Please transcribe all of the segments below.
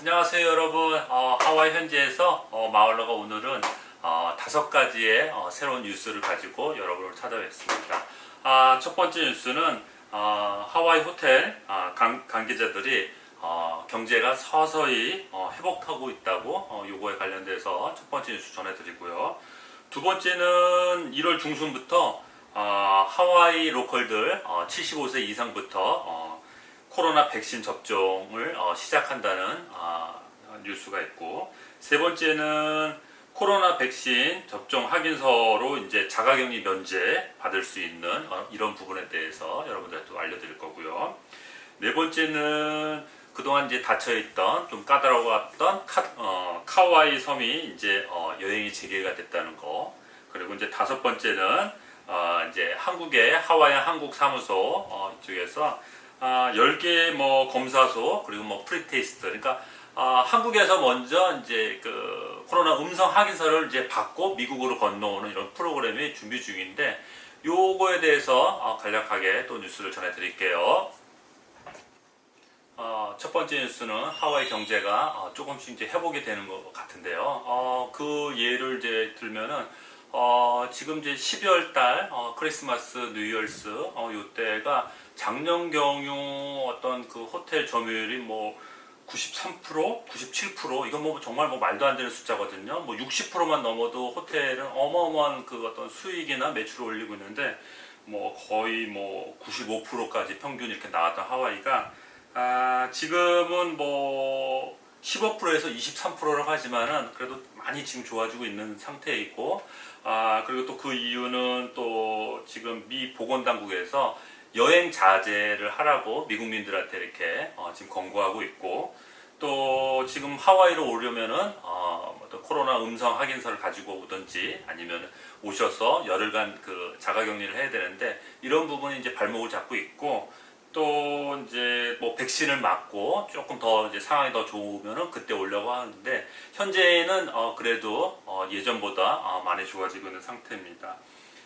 안녕하세요 여러분. 어, 하와이 현지에서 어, 마을러가 오늘은 어, 다섯 가지의 어, 새로운 뉴스를 가지고 여러분을 찾아뵙습니다. 아, 첫 번째 뉴스는 어, 하와이 호텔 아, 관, 관계자들이 어, 경제가 서서히 어, 회복하고 있다고 어, 요거에 관련돼서 첫 번째 뉴스 전해드리고요. 두 번째는 1월 중순부터 어, 하와이 로컬들 어, 75세 이상부터 어, 코로나 백신 접종을 어, 시작한다는 어, 뉴스가 있고 세 번째는 코로나 백신 접종 확인서로 이제 자가격리 면제 받을 수 있는 어, 이런 부분에 대해서 여러분들한테 또 알려드릴 거고요. 네 번째는 그동안 이제 닫혀있던 좀 까다로웠던 카, 와이 섬이 이제 어, 여행이 재개가 됐다는 거. 그리고 이제 다섯 번째는 어, 이제 한국의 하와이 한국 사무소 어, 이쪽에서 아, 10개 뭐 검사소 그리고 뭐 pre-test 그러니까 아, 한국에서 먼저 이제 그 코로나 음성 확인서를 이제 받고 미국으로 건너오는 이런 프로그램이 준비 중인데 요거에 대해서 어, 간략하게 또 뉴스를 전해 드릴게요. 어, 첫 번째 뉴스는 하와이 경제가 어, 조금씩 이제 회복이 되는 것 같은데요. 어, 그 예를 이제 들면은 어, 지금 이제 12월 달 어, 크리스마스 뉴이얼스 어, 요때가 작년 경유 어떤 그 호텔 점유율이 뭐 93%, 97% 이건 뭐 정말 뭐 말도 안 되는 숫자거든요. 뭐 60%만 넘어도 호텔은 어마어마한 그 어떤 수익이나 매출을 올리고 있는데 뭐 거의 뭐 95%까지 평균 이렇게 나왔던 하와이가 아, 지금은 뭐 15%에서 23%라고 하지만은 그래도 많이 지금 좋아지고 있는 상태에 있고 아 그리고 또 그 이유는 또 지금 미 보건당국에서 여행 자제를 하라고 미국민들한테 이렇게 어, 지금 권고하고 있고 또 지금 하와이로 오려면은 어, 어떤 코로나 음성 확인서를 가지고 오든지 아니면 오셔서 열흘간 그 자가격리를 해야 되는데 이런 부분이 이제 발목을 잡고 있고 또 이제 뭐 백신을 맞고 조금 더 이제 상황이 더 좋으면은 그때 오려고 하는데 현재는 어 그래도 어 예전보다 어 많이 좋아지고 있는 상태입니다.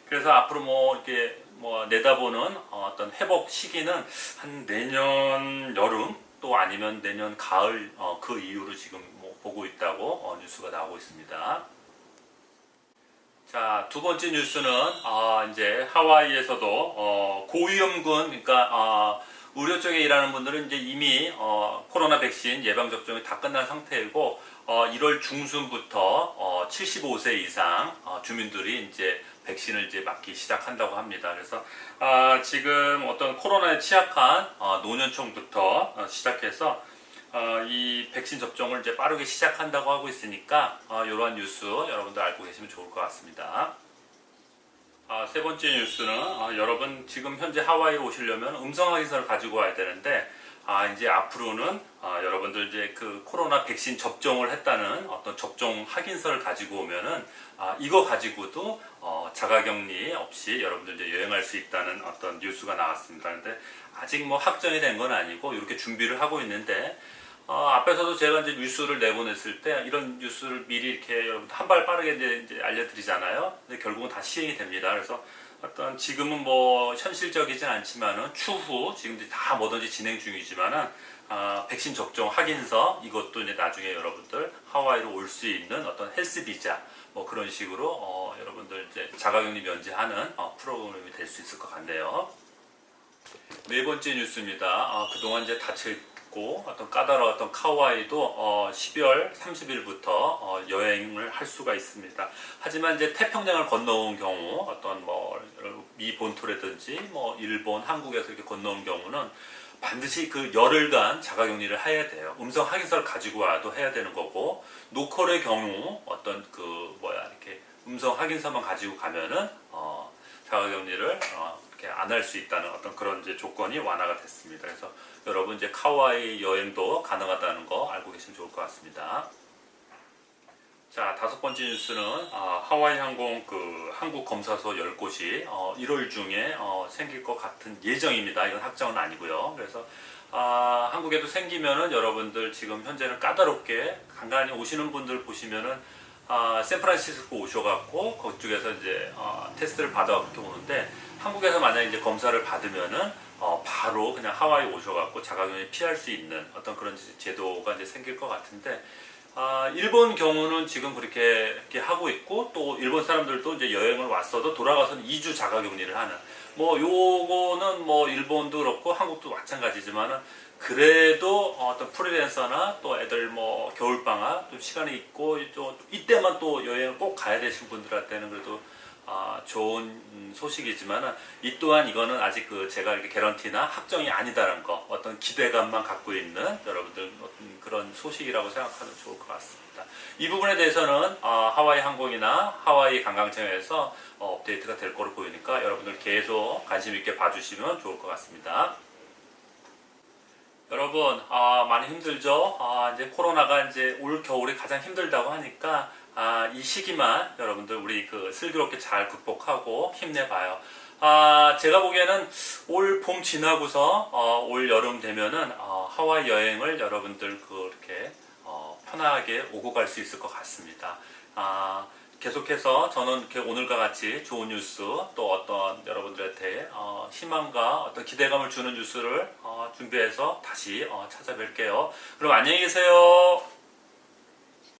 그래서 앞으로 뭐 이렇게 뭐 내다보는 어떤 회복 시기는 한 내년 여름 또 아니면 내년 가을 어그 이후로 지금 뭐 보고 있다고 어 뉴스가 나오고 있습니다. 자, 두 번째 뉴스는 아, 이제 하와이에서도 어, 고위험군 그러니까 어, 의료 쪽에 일하는 분들은 이제 이미 어, 코로나 백신 예방 접종이 다 끝난 상태이고 어, 1월 중순부터 어, 75세 이상 어, 주민들이 이제 백신을 이제 맞기 시작한다고 합니다. 그래서 아, 지금 어떤 코로나에 취약한 어, 노년층부터 어, 시작해서 어, 이 백신 접종을 이제 빠르게 시작한다고 하고 있으니까 어, 이러한 뉴스 여러분들 알고 계시면 좋을 것 같습니다. 아, 세 번째 뉴스는 아, 여러분 지금 현재 하와이에 오시려면 음성 확인서를 가지고 와야 되는데 아, 이제 앞으로는 아, 여러분들 이제 그 코로나 백신 접종을 했다는 어떤 접종 확인서를 가지고 오면은 아, 이거 가지고도 어, 자가격리 없이 여러분들 이제 여행할 수 있다는 어떤 뉴스가 나왔습니다. 근데 아직 뭐 확정이 된 건 아니고 이렇게 준비를 하고 있는데 어, 앞에서도 제가 이제 뉴스를 내보냈을 때 이런 뉴스를 미리 이렇게 여러분 한발 빠르게 이제 알려드리잖아요. 근데 결국은 다 시행이 됩니다. 그래서 어떤 지금은 뭐 현실적이진 않지만은 추후 지금 이제 다 뭐든지 진행 중이지만은 아, 백신 접종 확인서 이것도 이제 나중에 여러분들 하와이로 올 수 있는 어떤 헬스 비자 뭐 그런 식으로 어, 여러분들 이제 자가격리 면제하는 어, 프로그램이 될 수 있을 것 같네요. 네 번째 뉴스입니다. 아, 그동안 이제 닫혀 있고 어떤 까다로웠던 카와이도 어, 12월 30일부터 어, 여행을 할 수가 있습니다. 하지만 이제 태평양을 건너온 경우 어떤 뭐 미 본토라든지 뭐 일본, 한국에서 이렇게 건너온 경우는 반드시 그 열흘간 자가격리를 해야 돼요. 음성 확인서를 가지고 와도 해야 되는 거고 노컬의 경우 어떤 그 뭐야 이렇게 음성 확인서만 가지고 가면은 어, 자가격리를 어, 이렇게 안 할 수 있다는 어떤 그런 이제 조건이 완화가 됐습니다. 그래서 여러분 이제 카와이 여행도 가능하다는 거 알고 계시면 좋을 것 같습니다. 자 다섯 번째 뉴스는 어, 하와이 항공 그 한국 검사소 10곳이 어, 1월 중에 어, 생길 것 같은 예정입니다. 이건 확정은 아니고요. 그래서 아, 한국에도 생기면은 여러분들 지금 현재는 까다롭게 간간히 오시는 분들 보시면은 아, 샌프란시스코 오셔갖고 그쪽에서 이제 어, 테스트를 받아 그렇게 오는데 한국에서 만약 이제 검사를 받으면은 어, 바로 그냥 하와이 오셔갖고 자가격리 피할 수 있는 어떤 그런 제도가 이제 생길 것 같은데 아, 일본 경우는 지금 그렇게 이렇게 하고 있고 또 일본 사람들도 이제 여행을 왔어도 돌아가서는 2주 자가격리를 하는. 뭐 요거는 뭐 일본도 그렇고 한국도 마찬가지지만은 그래도 어떤 프리랜서나 또 애들 뭐 겨울방학 좀 시간이 있고 또 이때만 또 여행을 꼭 가야 되신 분들한테는 그래도 아, 좋은 음, 소식이지만 이 또한 이거는 아직 그 제가 이렇게 개런티나 확정이 아니다라는 거 어떤 기대감만 갖고 있는 여러분들 어떤 그런 소식이라고 생각하면 좋을 것 같습니다. 이 부분에 대해서는 어, 하와이 항공이나 하와이 관광청에서 어, 업데이트가 될 거로 보이니까 여러분들 계속 관심 있게 봐주시면 좋을 것 같습니다. 여러분 아, 많이 힘들죠? 아, 이제 코로나가 이제 올 겨울이 가장 힘들다고 하니까 아, 이 시기만 여러분들 우리 그 슬기롭게 잘 극복하고 힘내봐요. 아, 제가 보기에는 올 봄 지나고서 어, 올 여름 되면은 어, 하와이 여행을 여러분들 그렇게 어, 편하게 오고 갈 수 있을 것 같습니다. 아, 계속해서 저는 오늘과 같이 좋은 뉴스 또 어떤 여러분들한테 어, 희망과 어떤 기대감을 주는 뉴스를 어, 준비해서 다시 어, 찾아뵐게요. 그럼 안녕히 계세요.